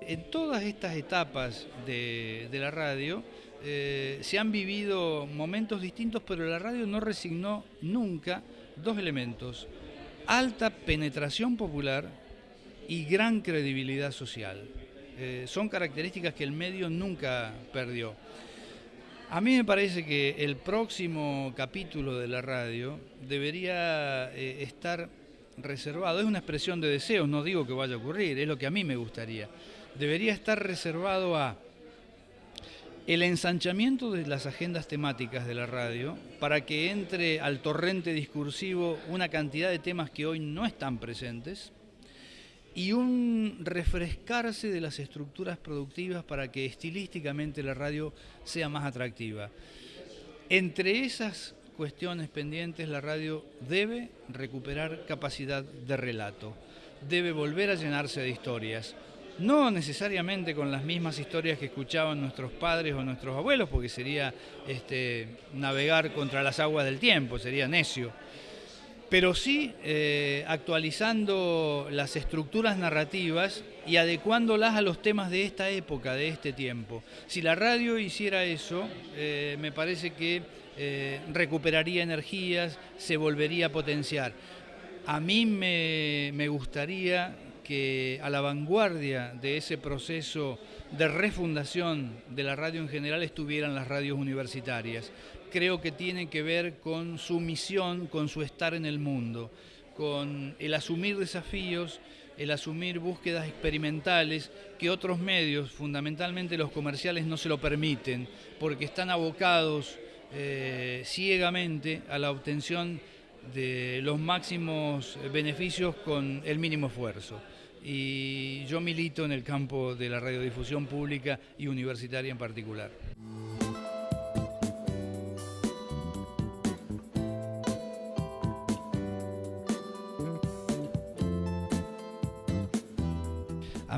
En todas estas etapas de, la radio eh, se han vivido momentos distintos, pero la radio no resignó nunca dos elementos, alta penetración popular y gran credibilidad social. Eh, son características que el medio nunca perdió. A mí me parece que el próximo capítulo de la radio debería eh, estar reservado, es una expresión de deseos, no digo que vaya a ocurrir, es lo que a mí me gustaría. Debería estar reservado a el ensanchamiento de las agendas temáticas de la radio para que entre al torrente discursivo una cantidad de temas que hoy no están presentes y un refrescarse de las estructuras productivas para que estilísticamente la radio sea más atractiva. Entre esas cuestiones pendientes, la radio debe recuperar capacidad de relato, debe volver a llenarse de historias, no necesariamente con las mismas historias que escuchaban nuestros padres o nuestros abuelos, porque sería este, navegar contra las aguas del tiempo, sería necio, pero sí eh, actualizando las estructuras narrativas y adecuándolas a los temas de esta época, de este tiempo. Si la radio hiciera eso, eh, me parece que eh, recuperaría energías, se volvería a potenciar. A mí me, gustaría que a la vanguardia de ese proceso de refundación de la radio en general estuvieran las radios universitarias. Creo que tiene que ver con su misión, con su estar en el mundo, con el asumir desafíos, el asumir búsquedas experimentales que otros medios, fundamentalmente los comerciales, no se lo permiten, porque están abocados eh, ciegamente a la obtención de los máximos beneficios con el mínimo esfuerzo. Y yo milito en el campo de la radiodifusión pública y universitaria en particular.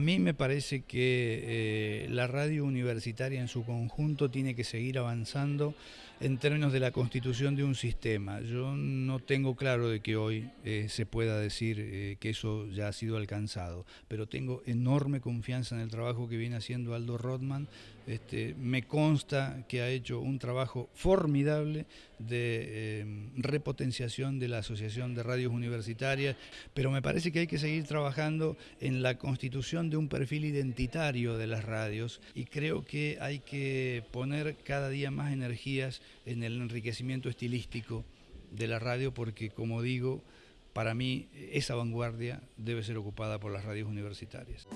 A mí me parece que eh, la radio universitaria en su conjunto tiene que seguir avanzando en términos de la constitución de un sistema. Yo no tengo claro de que hoy eh, se pueda decir eh, que eso ya ha sido alcanzado, pero tengo enorme confianza en el trabajo que viene haciendo Aldo Rodman. Este, me consta que ha hecho un trabajo formidable de repotenciación de la Asociación de Radios Universitarias, pero me parece que hay que seguir trabajando en la constitución de un perfil identitario de las radios y creo que hay que poner cada día más energías en el enriquecimiento estilístico de la radio porque, como digo, para mí esa vanguardia debe ser ocupada por las radios universitarias.